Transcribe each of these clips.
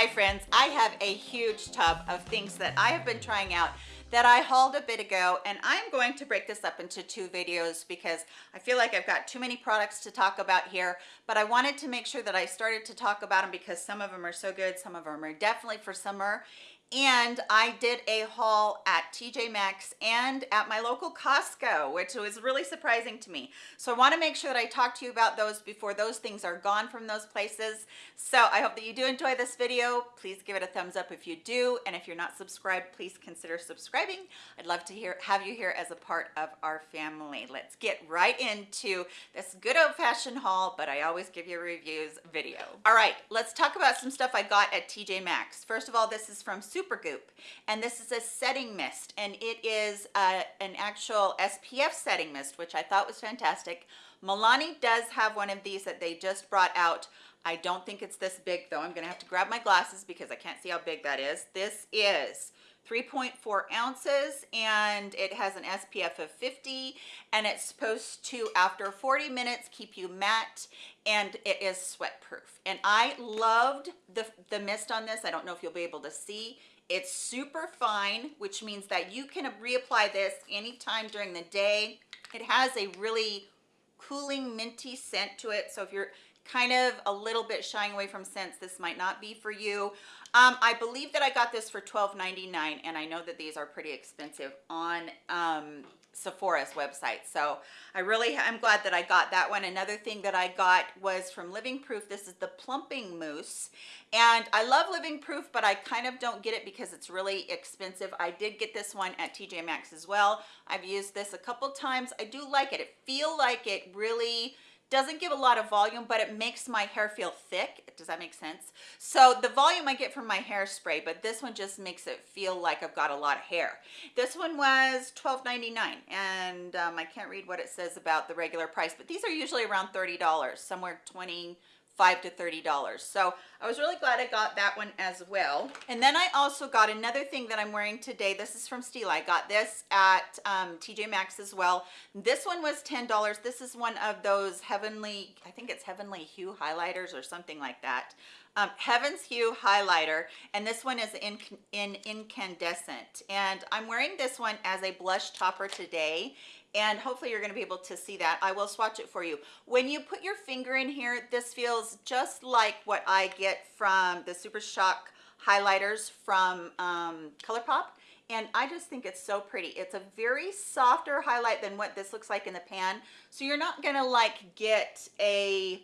Hi friends, I have a huge tub of things that I have been trying out that I hauled a bit ago and I'm going to break this up into two videos because I feel like I've got too many products to talk about here but I wanted to make sure that I started to talk about them because some of them are so good some of them are definitely for summer and I did a haul at TJ Maxx and at my local Costco, which was really surprising to me. So I wanna make sure that I talk to you about those before those things are gone from those places. So I hope that you do enjoy this video. Please give it a thumbs up if you do. And if you're not subscribed, please consider subscribing. I'd love to hear have you here as a part of our family. Let's get right into this good old fashioned haul, but I always give you reviews video. All right, let's talk about some stuff I got at TJ Maxx. First of all, this is from Super Supergoop and this is a setting mist and it is uh, an actual SPF setting mist which I thought was fantastic. Milani does have one of these that they just brought out. I don't think it's this big though. I'm gonna have to grab my glasses because I can't see how big that is. This is 3.4 ounces and it has an SPF of 50 and it's supposed to after 40 minutes keep you matte and it is sweat proof and I loved the the mist on this I don't know if you'll be able to see it's super fine, which means that you can reapply this anytime during the day. It has a really cooling minty scent to it. So if you're kind of a little bit shying away from scents, this might not be for you. Um, I believe that I got this for $12.99 and I know that these are pretty expensive on um, Sephora's website. So I really, I'm glad that I got that one. Another thing that I got was from Living Proof. This is the plumping mousse. And I love Living Proof, but I kind of don't get it because it's really expensive. I did get this one at TJ Maxx as well. I've used this a couple times. I do like it. It feel like it really, doesn't give a lot of volume but it makes my hair feel thick. Does that make sense? So the volume i get from my hairspray but this one just makes it feel like i've got a lot of hair. This one was $12.99 and um, i can't read what it says about the regular price but these are usually around $30 somewhere 20 five to thirty dollars. So i was really glad i got that one as well. And then i also got another thing that i'm wearing today. This is from Stila. I got this at um, tj maxx as well. This one was ten dollars. This is one of those heavenly i think it's heavenly hue highlighters or something like that. Um, Heaven's Hue highlighter and this one is in, in incandescent. And I'm wearing this one as a blush topper today and hopefully you're going to be able to see that i will swatch it for you when you put your finger in here this feels just like what i get from the super shock highlighters from um, ColourPop and I just think it's so pretty. It's a very softer highlight than what this looks like in the pan. So you're not gonna like get a,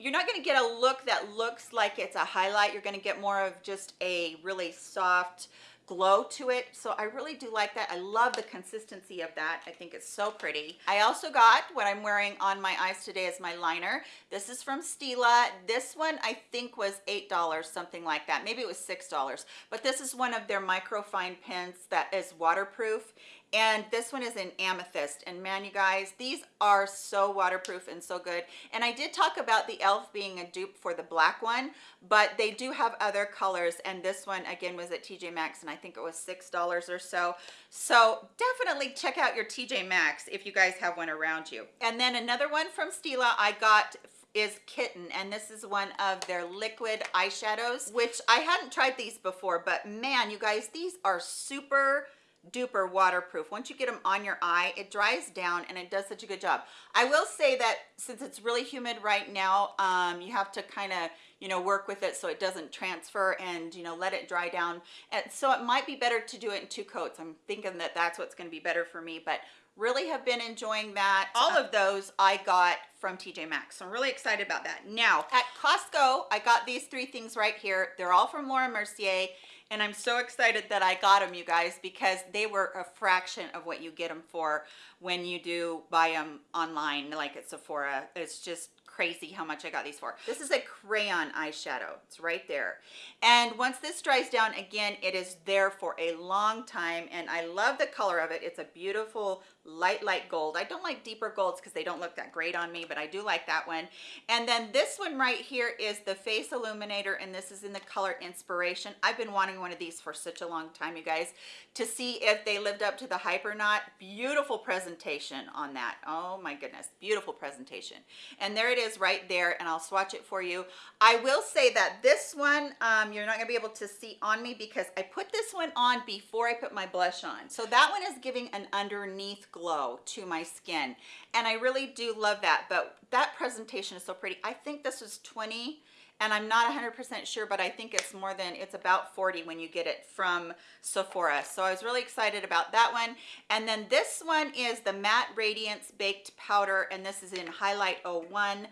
you're not gonna get a look that looks like it's a highlight. You're gonna get more of just a really soft, glow to it so i really do like that. I love the consistency of that. I think it's so pretty. I also got what i'm wearing on my eyes today as my liner. This is from stila. This one i think was eight dollars something like that. Maybe it was six dollars. But this is one of their microfine pens that is waterproof and this one is in amethyst. And man you guys these are so waterproof and so good. And i did talk about the elf being a dupe for the black one but they do have other colors. And this one again was at tj maxx and i think it was six dollars or so. So definitely check out your tj maxx if you guys have one around you. And then another one from stila i got is Kitten and this is one of their liquid eyeshadows which I hadn't tried these before but man you guys these are super duper waterproof. Once you get them on your eye it dries down and it does such a good job. I will say that since it's really humid right now um, you have to kind of you know work with it so it doesn't transfer and you know let it dry down. And so it might be better to do it in two coats. I'm thinking that that's what's going to be better for me but really have been enjoying that. All of those i got from tj maxx so i'm really excited about that. Now at costco i got these three things right here. They're all from laura mercier and I'm so excited that I got them you guys because they were a fraction of what you get them for when you do buy them online like at Sephora it's just crazy how much I got these for. This is a crayon eyeshadow. It's right there. And once this dries down, again, it is there for a long time. And I love the color of it. It's a beautiful light, light gold. I don't like deeper golds because they don't look that great on me, but I do like that one. And then this one right here is the Face Illuminator, and this is in the color Inspiration. I've been wanting one of these for such a long time, you guys, to see if they lived up to the hype or not. Beautiful presentation on that. Oh my goodness, beautiful presentation. And there it is right there and I'll swatch it for you. I will say that this one, um, you're not gonna be able to see on me because I put this one on before I put my blush on. So that one is giving an underneath glow to my skin. And I really do love that, but that presentation is so pretty. I think this was 20 and I'm not 100% sure, but I think it's more than, it's about 40 when you get it from Sephora. So I was really excited about that one. And then this one is the Matte Radiance Baked Powder, and this is in Highlight 01.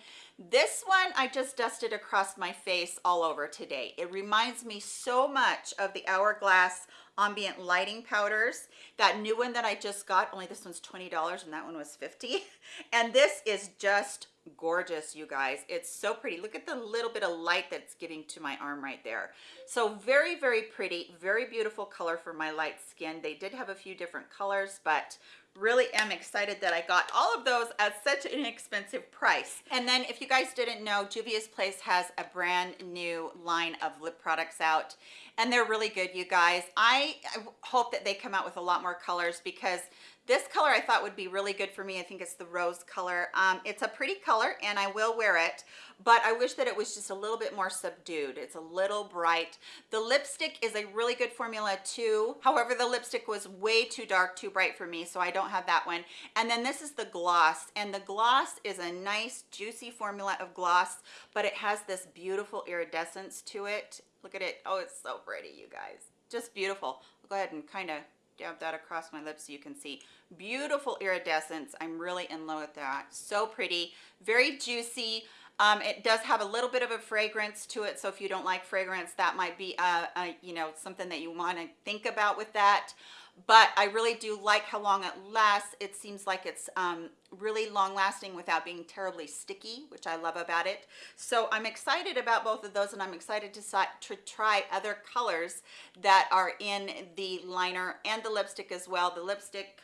This one I just dusted across my face all over today. It reminds me so much of the Hourglass ambient lighting powders. That new one that i just got only this one's 20 dollars and that one was 50 and this is just gorgeous you guys. It's so pretty. Look at the little bit of light that's getting to my arm right there. So very very pretty very beautiful color for my light skin. They did have a few different colors but really am excited that I got all of those at such an inexpensive price. And then if you guys didn't know, Juvia's Place has a brand new line of lip products out and they're really good, you guys. I hope that they come out with a lot more colors because this color I thought would be really good for me. I think it's the rose color. Um, it's a pretty color and I will wear it, but I wish that it was just a little bit more subdued. It's a little bright. The lipstick is a really good formula too. However, the lipstick was way too dark, too bright for me, so I don't have that one. And then this is the gloss, and the gloss is a nice juicy formula of gloss, but it has this beautiful iridescence to it. Look at it. Oh, it's so pretty, you guys. Just beautiful. I'll go ahead and kind of dab that across my lips so you can see. Beautiful iridescence. I'm really in love with that. So pretty. Very juicy. Um, it does have a little bit of a fragrance to it so if you don't like fragrance that might be a, a you know something that you want to think about with that but I really do like how long it lasts. It seems like it's um, really long lasting without being terribly sticky, which I love about it. So I'm excited about both of those and I'm excited to, to try other colors that are in the liner and the lipstick as well. The lipstick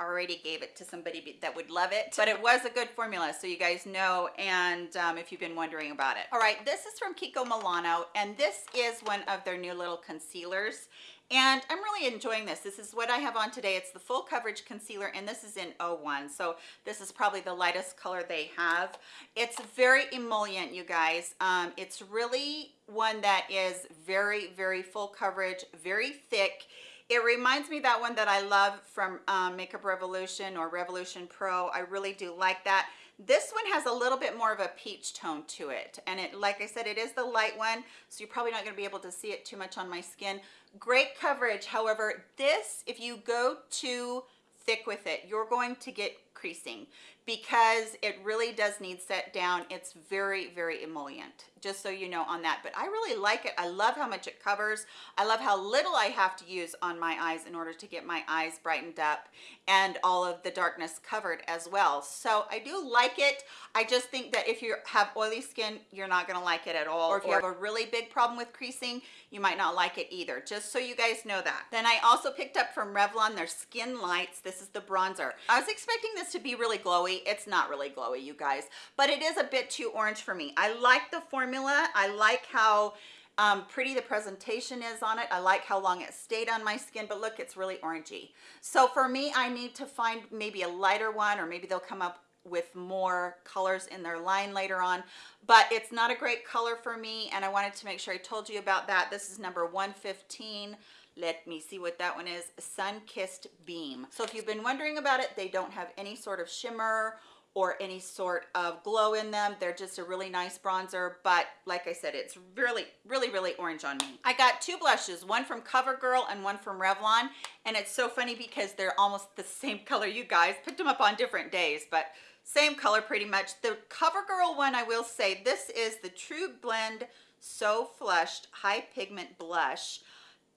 already gave it to somebody that would love it but it was a good formula so you guys know and um, if you've been wondering about it all right this is from Kiko Milano and this is one of their new little concealers and I'm really enjoying this. This is what I have on today. It's the full coverage concealer and this is in 01. So this is probably the lightest color they have. It's very emollient, you guys. Um, it's really one that is very, very full coverage, very thick. It reminds me that one that I love from um, Makeup Revolution or Revolution Pro. I really do like that. This one has a little bit more of a peach tone to it. And it, like I said, it is the light one, so you're probably not gonna be able to see it too much on my skin. Great coverage. However, this, if you go too thick with it, you're going to get creasing because it really does need set down. It's very, very emollient just so you know on that. But i really like it. I love how much it covers. I love how little i have to use on my eyes in order to get my eyes brightened up and all of the darkness covered as well. So i do like it. I just think that if you have oily skin you're not going to like it at all. Or if you have a really big problem with creasing you might not like it either just so you guys know that. Then i also picked up from revlon their skin lights. This is the bronzer. I was expecting this to be really glowy it's not really glowy you guys but it is a bit too orange for me i like the formula formula. I like how um, pretty the presentation is on it. I like how long it stayed on my skin, but look, it's really orangey. So for me, I need to find maybe a lighter one or maybe they'll come up with more colors in their line later on but it's not a great color for me and I wanted to make sure I told you about that. This is number 115 let me see what that one is. Sun kissed beam. So if you've been wondering about it they don't have any sort of shimmer or any sort of glow in them. They're just a really nice bronzer but like i said it's really really really orange on me. I got two blushes one from covergirl and one from revlon and it's so funny because they're almost the same color. You guys picked them up on different days but same color pretty much the covergirl one i will say this is the true blend so flushed high pigment blush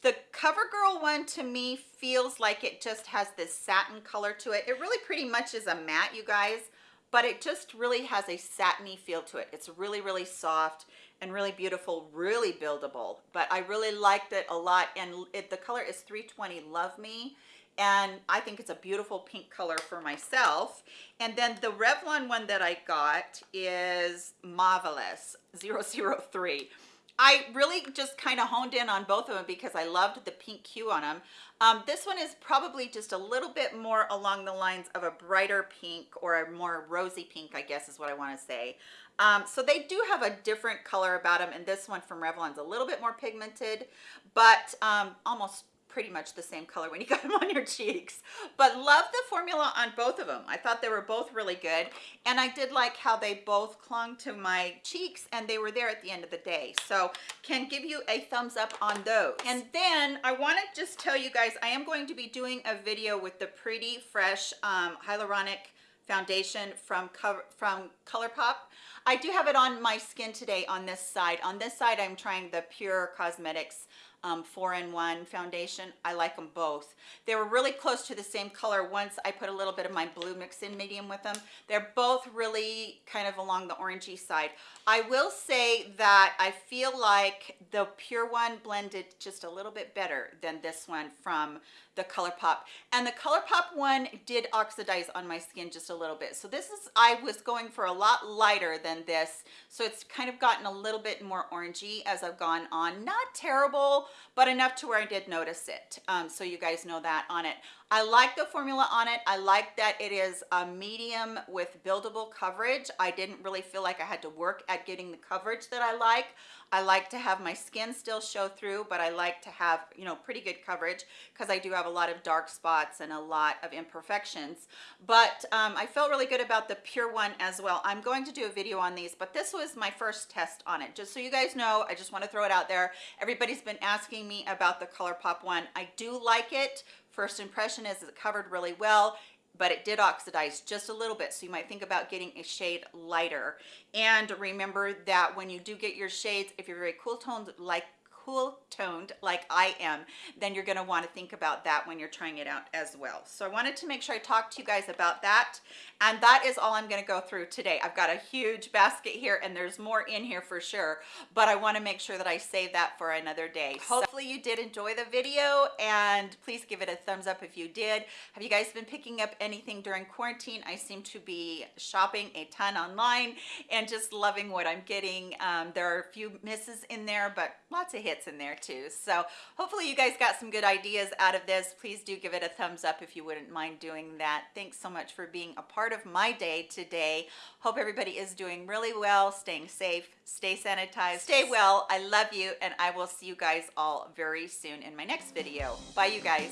the CoverGirl one to me feels like it just has this satin color to it. It really pretty much is a matte, you guys but it just really has a satiny feel to it. It's really, really soft and really beautiful, really buildable. But I really liked it a lot. And it, the color is 320 Love Me. And I think it's a beautiful pink color for myself. And then the Revlon one that I got is Marvelous 003. I really just kind of honed in on both of them because I loved the pink hue on them. Um, this one is probably just a little bit more along the lines of a brighter pink or a more rosy pink, I guess is what I want to say. Um, so they do have a different color about them, and this one from Revlon's a little bit more pigmented, but um, almost pretty much the same color when you got them on your cheeks but love the formula on both of them i thought they were both really good and i did like how they both clung to my cheeks and they were there at the end of the day so can give you a thumbs up on those and then i want to just tell you guys i am going to be doing a video with the pretty fresh um, hyaluronic foundation from cover from ColourPop. I do have it on my skin today on this side. On this side, I'm trying the Pure Cosmetics um, four-in-one foundation. I like them both. They were really close to the same color once I put a little bit of my blue mix in medium with them. They're both really kind of along the orangey side. I will say that I feel like the pure one blended just a little bit better than this one from the ColourPop. And the ColourPop one did oxidize on my skin just a little bit. So this is, I was going for a lot lighter than this. So it's kind of gotten a little bit more orangey as I've gone on. Not terrible, but enough to where I did notice it. Um, so you guys know that on it. I like the formula on it. I like that it is a medium with buildable coverage. I didn't really feel like I had to work at getting the coverage that I like. I like to have my skin still show through, but I like to have, you know, pretty good coverage because I do have a lot of dark spots and a lot of imperfections. But um, I felt really good about the Pure one as well. I'm going to do a video on these, but this was my first test on it. Just so you guys know, I just want to throw it out there. Everybody's been asking me about the ColourPop one. I do like it. First impression is it covered really well but it did oxidize just a little bit. So you might think about getting a shade lighter. And remember that when you do get your shades if you're very cool toned like cool toned like I am, then you're gonna wanna think about that when you're trying it out as well. So I wanted to make sure I talked to you guys about that. And that is all I'm gonna go through today. I've got a huge basket here and there's more in here for sure, but I wanna make sure that I save that for another day. Hopefully you did enjoy the video and please give it a thumbs up if you did. Have you guys been picking up anything during quarantine? I seem to be shopping a ton online and just loving what I'm getting. Um, there are a few misses in there, but lots of hits in there too. So hopefully you guys got some good ideas out of this. Please do give it a thumbs up if you wouldn't mind doing that. Thanks so much for being a part of my day today. Hope everybody is doing really well, staying safe, stay sanitized, stay well. I love you and I will see you guys all very soon in my next video. Bye you guys.